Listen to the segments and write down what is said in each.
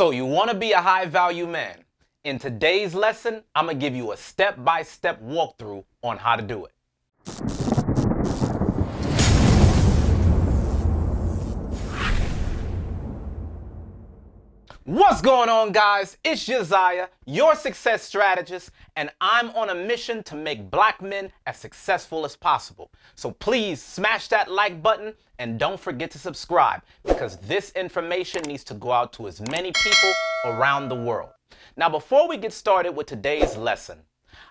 So you want to be a high value man. In today's lesson, I'm going to give you a step-by-step walkthrough on how to do it. What's going on guys? It's Josiah, your success strategist, and I'm on a mission to make black men as successful as possible. So please smash that like button and don't forget to subscribe because this information needs to go out to as many people around the world. Now before we get started with today's lesson,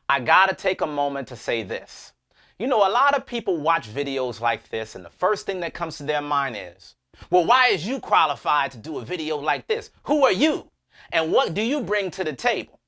I gotta take a moment to say this. You know, a lot of people watch videos like this and the first thing that comes to their mind is, well, why is you qualified to do a video like this? Who are you? And what do you bring to the table?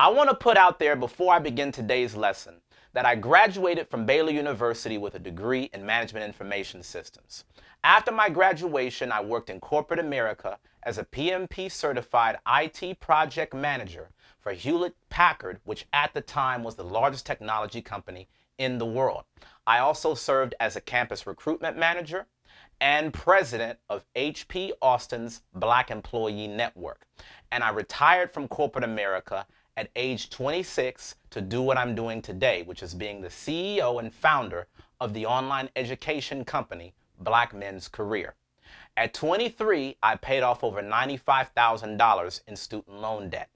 I want to put out there before I begin today's lesson that I graduated from Baylor University with a degree in Management Information Systems. After my graduation, I worked in corporate America as a PMP certified IT project manager for Hewlett Packard, which at the time was the largest technology company in the world. I also served as a campus recruitment manager, and president of HP Austin's Black Employee Network. And I retired from corporate America at age 26 to do what I'm doing today, which is being the CEO and founder of the online education company, Black Men's Career. At 23, I paid off over $95,000 in student loan debt.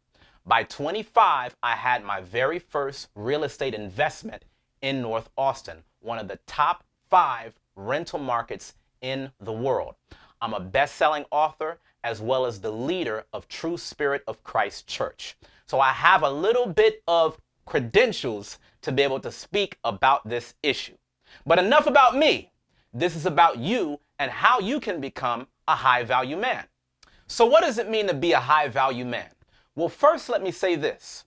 By 25, I had my very first real estate investment in North Austin, one of the top five rental markets in the world. I'm a best-selling author as well as the leader of True Spirit of Christ Church. So I have a little bit of credentials to be able to speak about this issue. But enough about me. This is about you and how you can become a high value man. So what does it mean to be a high value man? Well, first let me say this.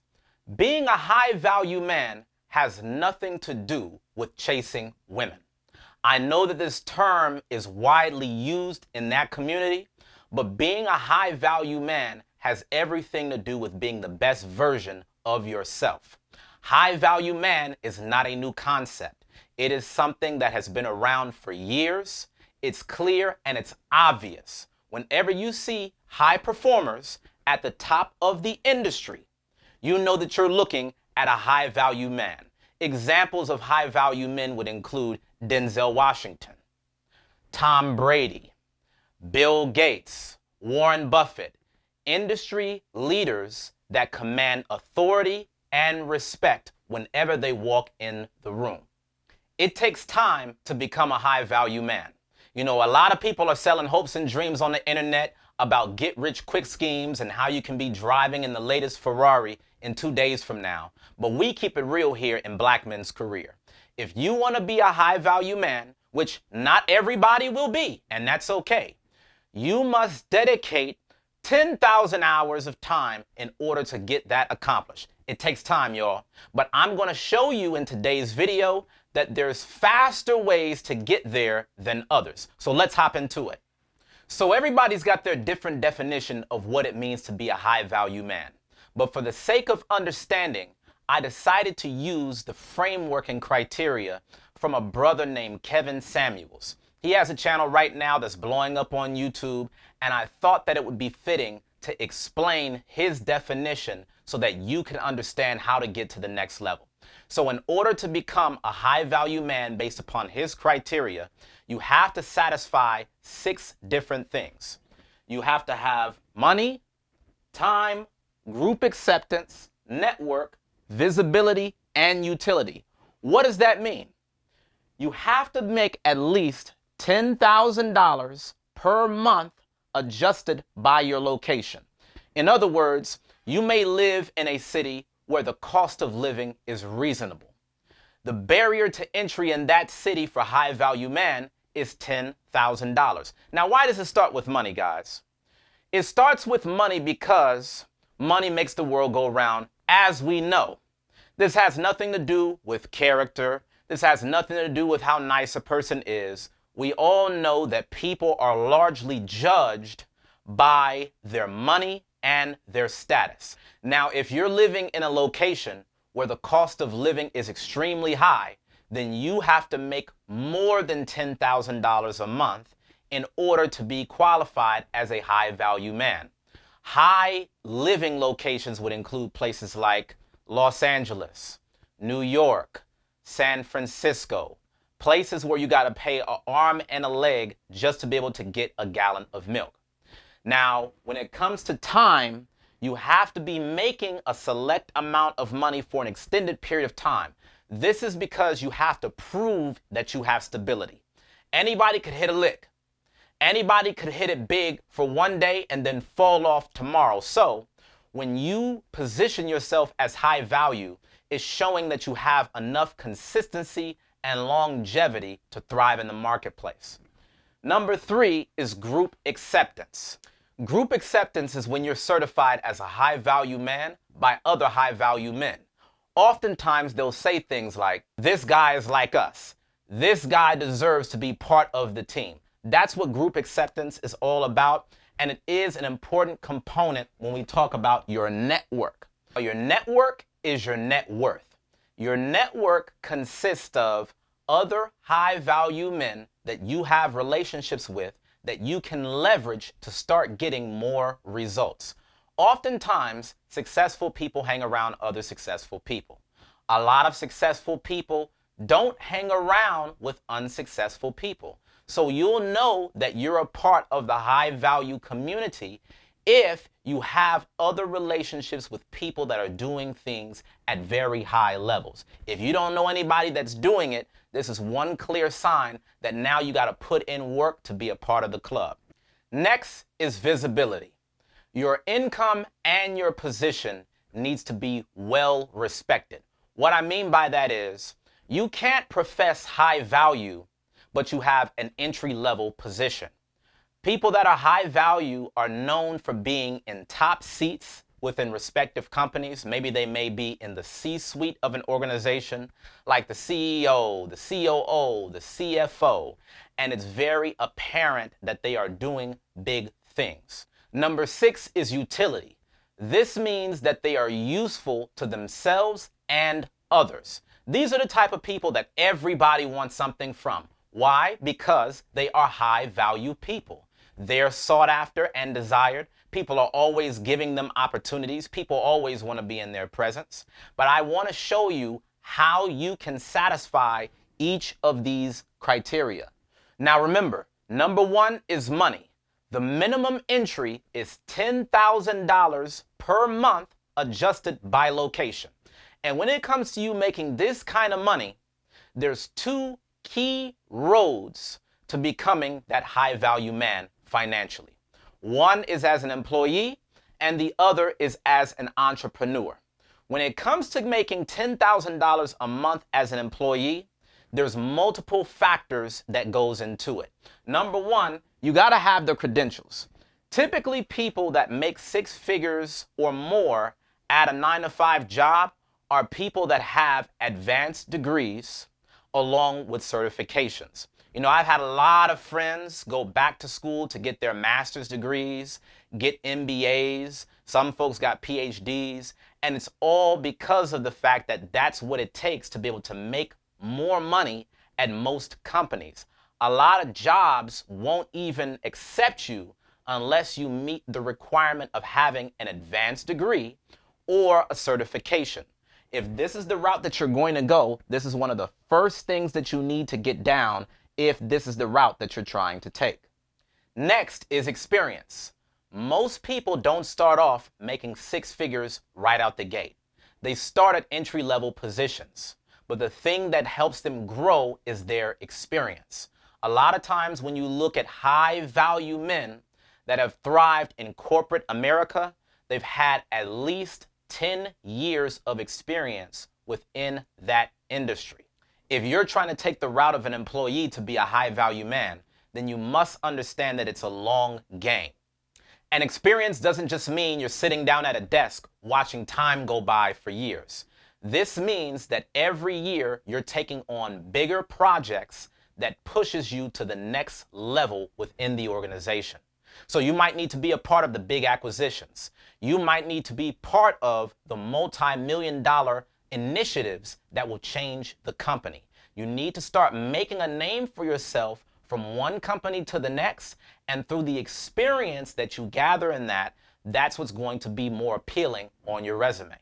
Being a high value man has nothing to do with chasing women. I know that this term is widely used in that community, but being a high value man has everything to do with being the best version of yourself. High value man is not a new concept. It is something that has been around for years. It's clear and it's obvious. Whenever you see high performers at the top of the industry, you know that you're looking at a high value man. Examples of high value men would include Denzel Washington, Tom Brady, Bill Gates, Warren Buffett, industry leaders that command authority and respect whenever they walk in the room. It takes time to become a high value man. You know, a lot of people are selling hopes and dreams on the internet about get rich quick schemes and how you can be driving in the latest Ferrari in two days from now. But we keep it real here in Black Men's Career if you want to be a high value man, which not everybody will be, and that's okay, you must dedicate 10,000 hours of time in order to get that accomplished. It takes time, y'all. But I'm going to show you in today's video that there's faster ways to get there than others. So let's hop into it. So everybody's got their different definition of what it means to be a high value man. But for the sake of understanding, I decided to use the framework and criteria from a brother named Kevin Samuels. He has a channel right now that's blowing up on YouTube, and I thought that it would be fitting to explain his definition so that you can understand how to get to the next level. So in order to become a high value man based upon his criteria, you have to satisfy six different things. You have to have money, time, group acceptance, network, visibility, and utility. What does that mean? You have to make at least $10,000 per month adjusted by your location. In other words, you may live in a city where the cost of living is reasonable. The barrier to entry in that city for high value man is $10,000. Now, why does it start with money, guys? It starts with money because money makes the world go round as we know. This has nothing to do with character. This has nothing to do with how nice a person is. We all know that people are largely judged by their money and their status. Now, if you're living in a location where the cost of living is extremely high, then you have to make more than $10,000 a month in order to be qualified as a high value man. High living locations would include places like Los Angeles, New York, San Francisco, places where you got to pay an arm and a leg just to be able to get a gallon of milk. Now, when it comes to time, you have to be making a select amount of money for an extended period of time. This is because you have to prove that you have stability. Anybody could hit a lick. Anybody could hit it big for one day and then fall off tomorrow. So when you position yourself as high value, it's showing that you have enough consistency and longevity to thrive in the marketplace. Number three is group acceptance. Group acceptance is when you're certified as a high value man by other high value men. Oftentimes they'll say things like, this guy is like us. This guy deserves to be part of the team. That's what group acceptance is all about. And it is an important component when we talk about your network. Your network is your net worth. Your network consists of other high value men that you have relationships with that you can leverage to start getting more results. Oftentimes, successful people hang around other successful people. A lot of successful people don't hang around with unsuccessful people. So you'll know that you're a part of the high value community if you have other relationships with people that are doing things at very high levels. If you don't know anybody that's doing it, this is one clear sign that now you got to put in work to be a part of the club. Next is visibility. Your income and your position needs to be well respected. What I mean by that is you can't profess high value but you have an entry level position. People that are high value are known for being in top seats within respective companies. Maybe they may be in the C-suite of an organization, like the CEO, the COO, the CFO, and it's very apparent that they are doing big things. Number six is utility. This means that they are useful to themselves and others. These are the type of people that everybody wants something from. Why? Because they are high value people. They're sought after and desired. People are always giving them opportunities. People always want to be in their presence. But I want to show you how you can satisfy each of these criteria. Now remember, number one is money. The minimum entry is $10,000 per month adjusted by location. And when it comes to you making this kind of money, there's two key roads to becoming that high value man financially. One is as an employee and the other is as an entrepreneur. When it comes to making $10,000 a month as an employee, there's multiple factors that goes into it. Number one, you got to have the credentials. Typically people that make six figures or more at a nine to five job are people that have advanced degrees, along with certifications. You know, I've had a lot of friends go back to school to get their master's degrees, get MBAs. Some folks got PhDs, and it's all because of the fact that that's what it takes to be able to make more money at most companies. A lot of jobs won't even accept you unless you meet the requirement of having an advanced degree or a certification. If this is the route that you're going to go, this is one of the first things that you need to get down if this is the route that you're trying to take. Next is experience. Most people don't start off making six figures right out the gate. They start at entry level positions. But the thing that helps them grow is their experience. A lot of times when you look at high value men that have thrived in corporate America, they've had at least 10 years of experience within that industry. If you're trying to take the route of an employee to be a high value man, then you must understand that it's a long game. And experience doesn't just mean you're sitting down at a desk watching time go by for years. This means that every year you're taking on bigger projects that pushes you to the next level within the organization. So you might need to be a part of the big acquisitions. You might need to be part of the multi-million dollar initiatives that will change the company. You need to start making a name for yourself from one company to the next. And through the experience that you gather in that, that's what's going to be more appealing on your resume.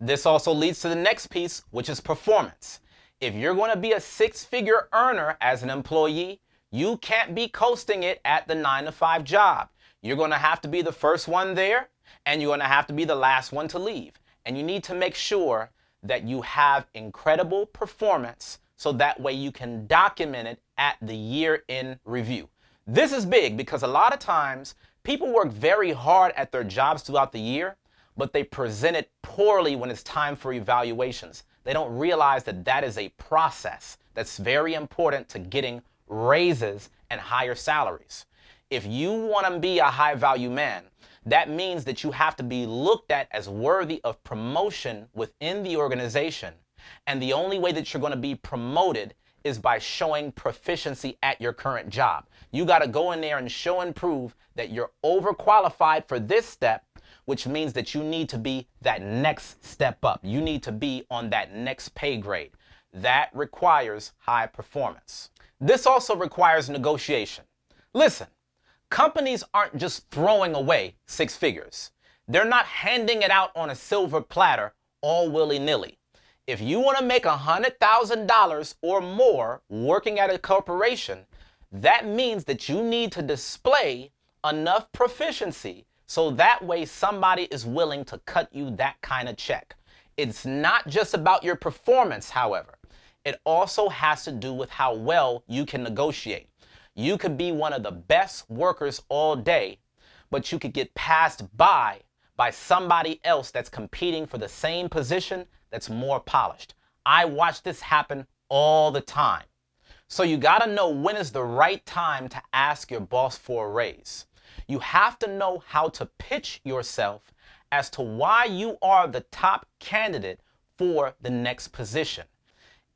This also leads to the next piece, which is performance. If you're going to be a six figure earner as an employee, you can't be coasting it at the nine to five job. You're going to have to be the first one there and you're going to have to be the last one to leave. And you need to make sure that you have incredible performance so that way you can document it at the year in review. This is big because a lot of times people work very hard at their jobs throughout the year, but they present it poorly when it's time for evaluations. They don't realize that that is a process that's very important to getting raises and higher salaries. If you want to be a high value man, that means that you have to be looked at as worthy of promotion within the organization. And the only way that you're going to be promoted is by showing proficiency at your current job. You got to go in there and show and prove that you're overqualified for this step, which means that you need to be that next step up. You need to be on that next pay grade. That requires high performance. This also requires negotiation. Listen, Companies aren't just throwing away six figures. They're not handing it out on a silver platter all willy-nilly. If you want to make $100,000 or more working at a corporation, that means that you need to display enough proficiency so that way somebody is willing to cut you that kind of check. It's not just about your performance, however. It also has to do with how well you can negotiate. You could be one of the best workers all day, but you could get passed by by somebody else that's competing for the same position that's more polished. I watch this happen all the time. So you got to know when is the right time to ask your boss for a raise. You have to know how to pitch yourself as to why you are the top candidate for the next position.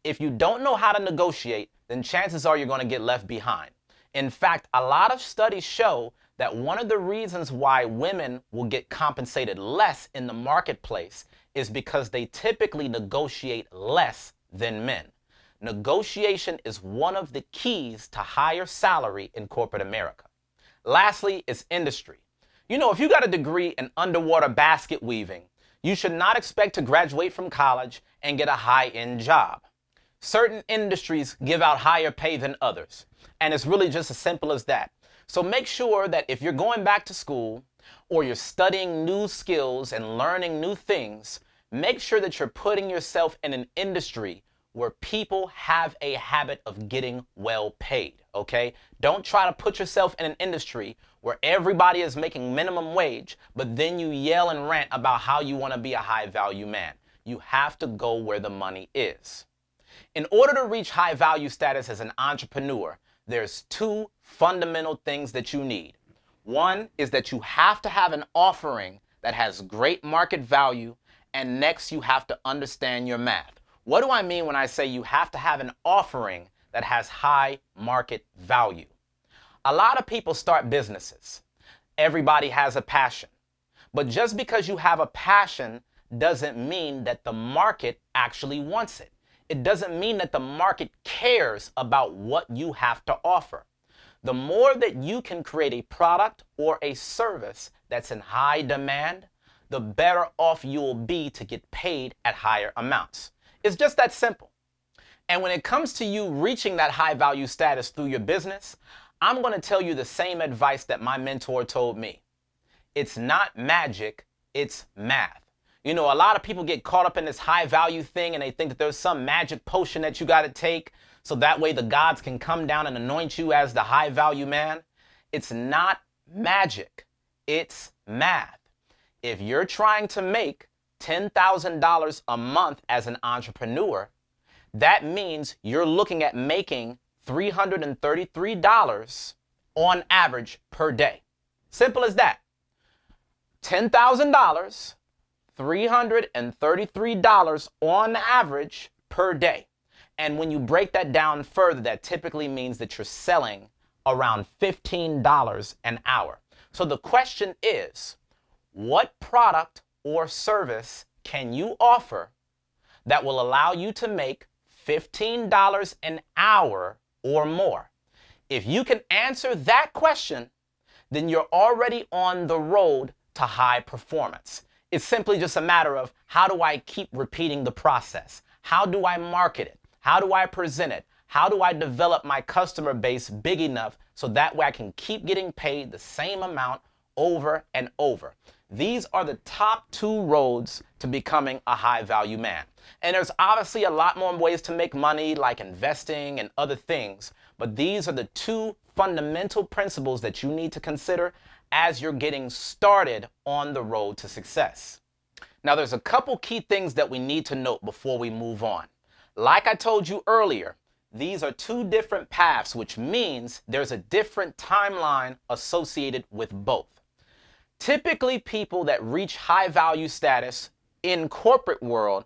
If you don't know how to negotiate, then chances are you're going to get left behind. In fact, a lot of studies show that one of the reasons why women will get compensated less in the marketplace is because they typically negotiate less than men. Negotiation is one of the keys to higher salary in corporate America. Lastly, is industry. You know, if you got a degree in underwater basket weaving, you should not expect to graduate from college and get a high-end job. Certain industries give out higher pay than others. And it's really just as simple as that. So make sure that if you're going back to school or you're studying new skills and learning new things, make sure that you're putting yourself in an industry where people have a habit of getting well paid, okay? Don't try to put yourself in an industry where everybody is making minimum wage, but then you yell and rant about how you want to be a high value man. You have to go where the money is. In order to reach high value status as an entrepreneur, there's two fundamental things that you need. One is that you have to have an offering that has great market value, and next you have to understand your math. What do I mean when I say you have to have an offering that has high market value? A lot of people start businesses. Everybody has a passion. But just because you have a passion doesn't mean that the market actually wants it it doesn't mean that the market cares about what you have to offer. The more that you can create a product or a service that's in high demand, the better off you'll be to get paid at higher amounts. It's just that simple. And when it comes to you reaching that high value status through your business, I'm going to tell you the same advice that my mentor told me. It's not magic, it's math. You know, a lot of people get caught up in this high value thing and they think that there's some magic potion that you got to take so that way the gods can come down and anoint you as the high value man. It's not magic, it's math. If you're trying to make $10,000 a month as an entrepreneur, that means you're looking at making $333 on average per day. Simple as that. $10,000 $333 on average per day. And when you break that down further, that typically means that you're selling around $15 an hour. So the question is, what product or service can you offer that will allow you to make $15 an hour or more? If you can answer that question, then you're already on the road to high performance. It's simply just a matter of how do I keep repeating the process? How do I market it? How do I present it? How do I develop my customer base big enough so that way I can keep getting paid the same amount over and over? These are the top two roads to becoming a high value man. And there's obviously a lot more ways to make money, like investing and other things, but these are the two fundamental principles that you need to consider as you're getting started on the road to success. Now, there's a couple key things that we need to note before we move on. Like I told you earlier, these are two different paths, which means there's a different timeline associated with both. Typically, people that reach high value status in corporate world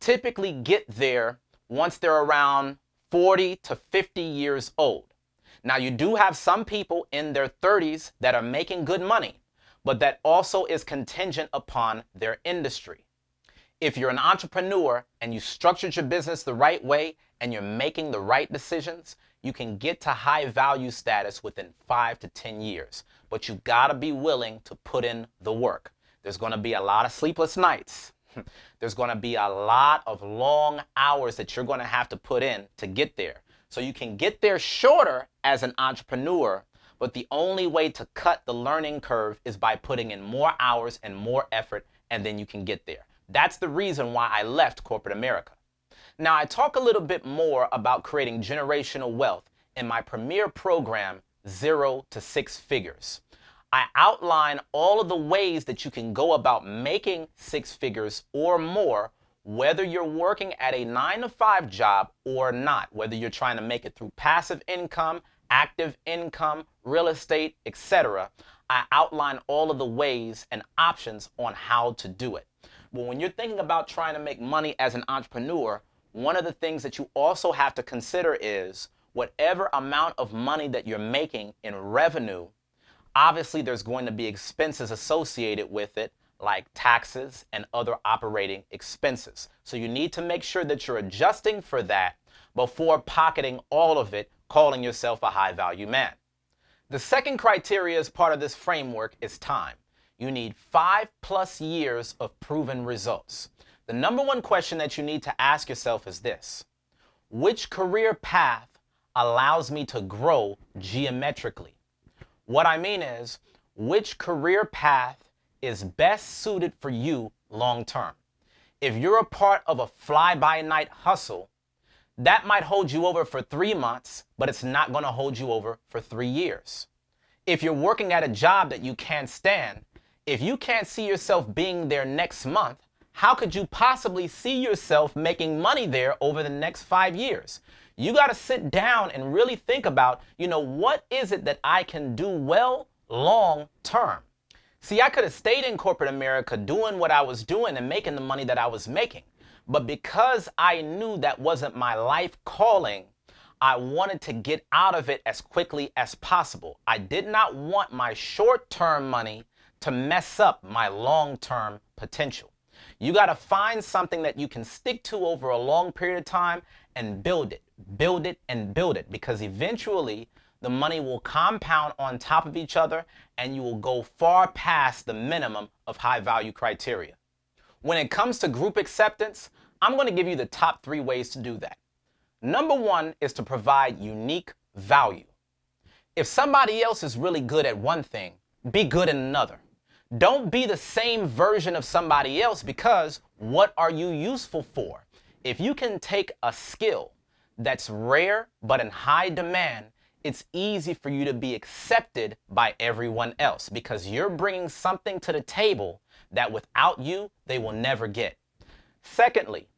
typically get there once they're around 40 to 50 years old. Now, you do have some people in their 30s that are making good money, but that also is contingent upon their industry. If you're an entrepreneur and you structured your business the right way and you're making the right decisions, you can get to high value status within five to 10 years. But you gotta be willing to put in the work. There's gonna be a lot of sleepless nights. There's gonna be a lot of long hours that you're gonna have to put in to get there. So you can get there shorter as an entrepreneur, but the only way to cut the learning curve is by putting in more hours and more effort, and then you can get there. That's the reason why I left corporate America. Now, I talk a little bit more about creating generational wealth in my premier program, Zero to Six Figures. I outline all of the ways that you can go about making six figures or more, whether you're working at a nine to five job or not, whether you're trying to make it through passive income, active income, real estate, etc. I outline all of the ways and options on how to do it. But when you're thinking about trying to make money as an entrepreneur, one of the things that you also have to consider is whatever amount of money that you're making in revenue, obviously there's going to be expenses associated with it, like taxes and other operating expenses. So you need to make sure that you're adjusting for that before pocketing all of it, calling yourself a high value man. The second criteria as part of this framework is time you need five plus years of proven results. The number one question that you need to ask yourself is this Which career path allows me to grow geometrically? What I mean is, which career path is best suited for you long term? If you're a part of a fly by night hustle, that might hold you over for three months, but it's not going to hold you over for three years. If you're working at a job that you can't stand, if you can't see yourself being there next month, how could you possibly see yourself making money there over the next five years? You got to sit down and really think about, you know, what is it that I can do well long term? See, I could have stayed in corporate America doing what I was doing and making the money that I was making. But because I knew that wasn't my life calling, I wanted to get out of it as quickly as possible. I did not want my short term money to mess up my long term potential. You got to find something that you can stick to over a long period of time and build it, build it, and build it because eventually the money will compound on top of each other and you will go far past the minimum of high value criteria. When it comes to group acceptance, I'm going to give you the top three ways to do that. Number one is to provide unique value. If somebody else is really good at one thing, be good at another. Don't be the same version of somebody else because what are you useful for? If you can take a skill that's rare but in high demand, it's easy for you to be accepted by everyone else because you're bringing something to the table that without you, they will never get. Secondly,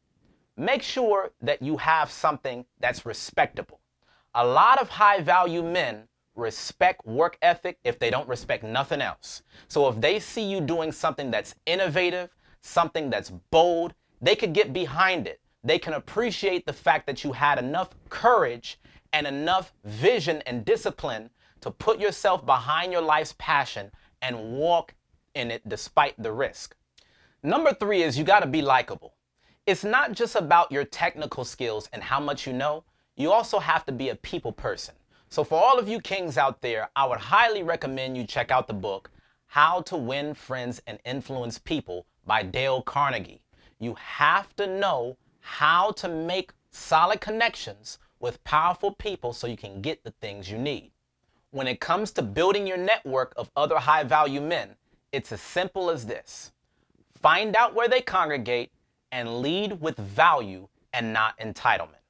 make sure that you have something that's respectable. A lot of high value men respect work ethic if they don't respect nothing else. So if they see you doing something that's innovative, something that's bold, they could get behind it. They can appreciate the fact that you had enough courage and enough vision and discipline to put yourself behind your life's passion and walk in it despite the risk. Number three is you got to be likable. It's not just about your technical skills and how much you know, you also have to be a people person. So for all of you kings out there, I would highly recommend you check out the book, How to Win Friends and Influence People by Dale Carnegie. You have to know how to make solid connections with powerful people so you can get the things you need. When it comes to building your network of other high value men, it's as simple as this. Find out where they congregate and lead with value and not entitlement.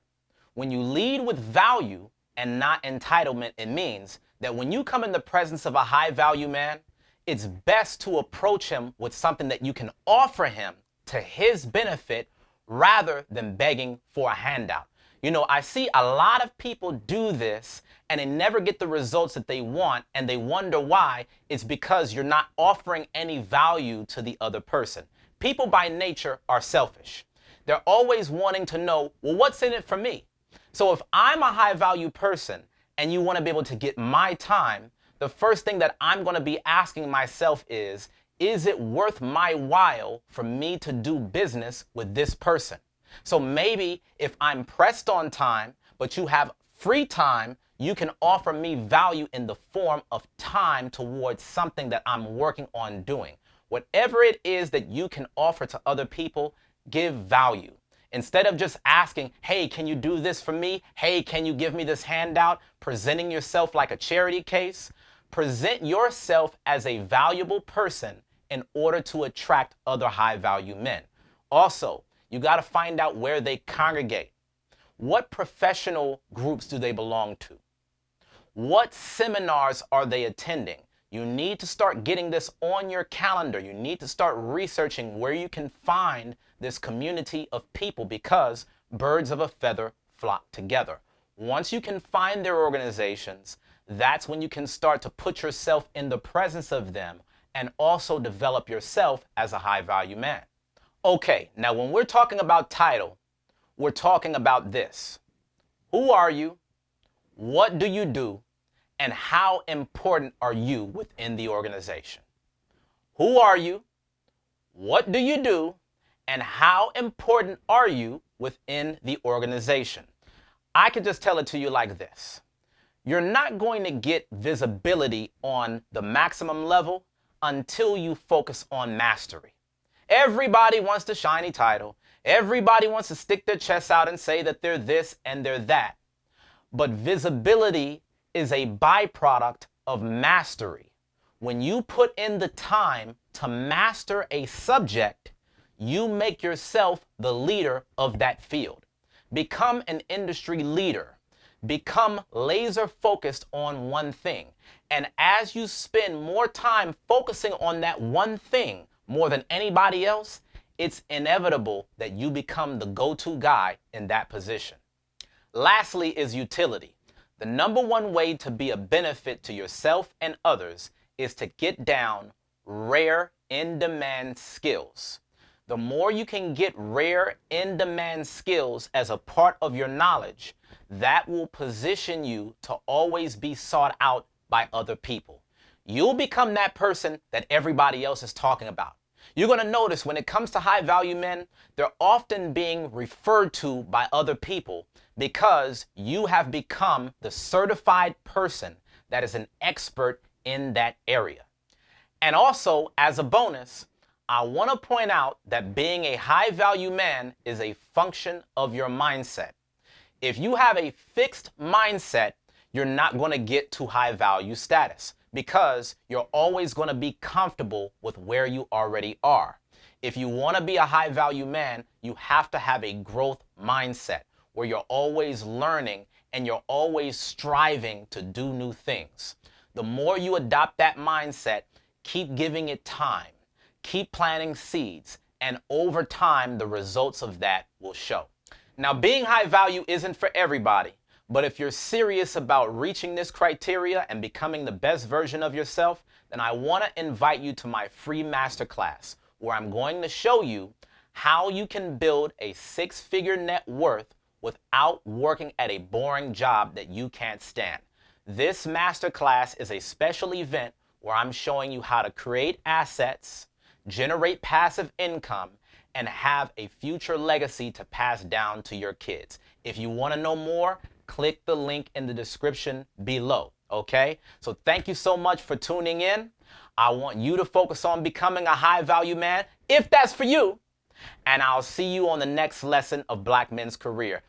When you lead with value and not entitlement, it means that when you come in the presence of a high value man, it's best to approach him with something that you can offer him to his benefit rather than begging for a handout. You know, I see a lot of people do this and they never get the results that they want and they wonder why. It's because you're not offering any value to the other person. People by nature are selfish. They're always wanting to know, well, what's in it for me? So if I'm a high value person and you want to be able to get my time, the first thing that I'm going to be asking myself is, is it worth my while for me to do business with this person? So maybe if I'm pressed on time, but you have free time, you can offer me value in the form of time towards something that I'm working on doing. Whatever it is that you can offer to other people, give value. Instead of just asking, hey, can you do this for me? Hey, can you give me this handout? Presenting yourself like a charity case. Present yourself as a valuable person in order to attract other high value men. Also, you got to find out where they congregate. What professional groups do they belong to? What seminars are they attending? You need to start getting this on your calendar. You need to start researching where you can find this community of people because birds of a feather flock together. Once you can find their organizations, that's when you can start to put yourself in the presence of them and also develop yourself as a high value man. Okay, now when we're talking about title, we're talking about this. Who are you? What do you do? And how important are you within the organization? Who are you? What do you do? And how important are you within the organization? I can just tell it to you like this. You're not going to get visibility on the maximum level until you focus on mastery. Everybody wants the shiny title. Everybody wants to stick their chest out and say that they're this and they're that. But visibility is a byproduct of mastery. When you put in the time to master a subject, you make yourself the leader of that field. Become an industry leader. Become laser focused on one thing. And as you spend more time focusing on that one thing, more than anybody else, it's inevitable that you become the go-to guy in that position. Lastly is utility. The number one way to be a benefit to yourself and others is to get down rare in-demand skills. The more you can get rare in-demand skills as a part of your knowledge, that will position you to always be sought out by other people you'll become that person that everybody else is talking about. You're going to notice when it comes to high value men, they're often being referred to by other people because you have become the certified person that is an expert in that area. And also, as a bonus, I want to point out that being a high value man is a function of your mindset. If you have a fixed mindset, you're not going to get to high value status because you're always going to be comfortable with where you already are. If you want to be a high value man, you have to have a growth mindset where you're always learning and you're always striving to do new things. The more you adopt that mindset, keep giving it time, keep planting seeds, and over time, the results of that will show. Now, being high value isn't for everybody. But if you're serious about reaching this criteria and becoming the best version of yourself, then I want to invite you to my free masterclass where I'm going to show you how you can build a six-figure net worth without working at a boring job that you can't stand. This masterclass is a special event where I'm showing you how to create assets, generate passive income, and have a future legacy to pass down to your kids. If you want to know more, click the link in the description below. Okay? So thank you so much for tuning in. I want you to focus on becoming a high value man, if that's for you. And I'll see you on the next lesson of Black Men's Career.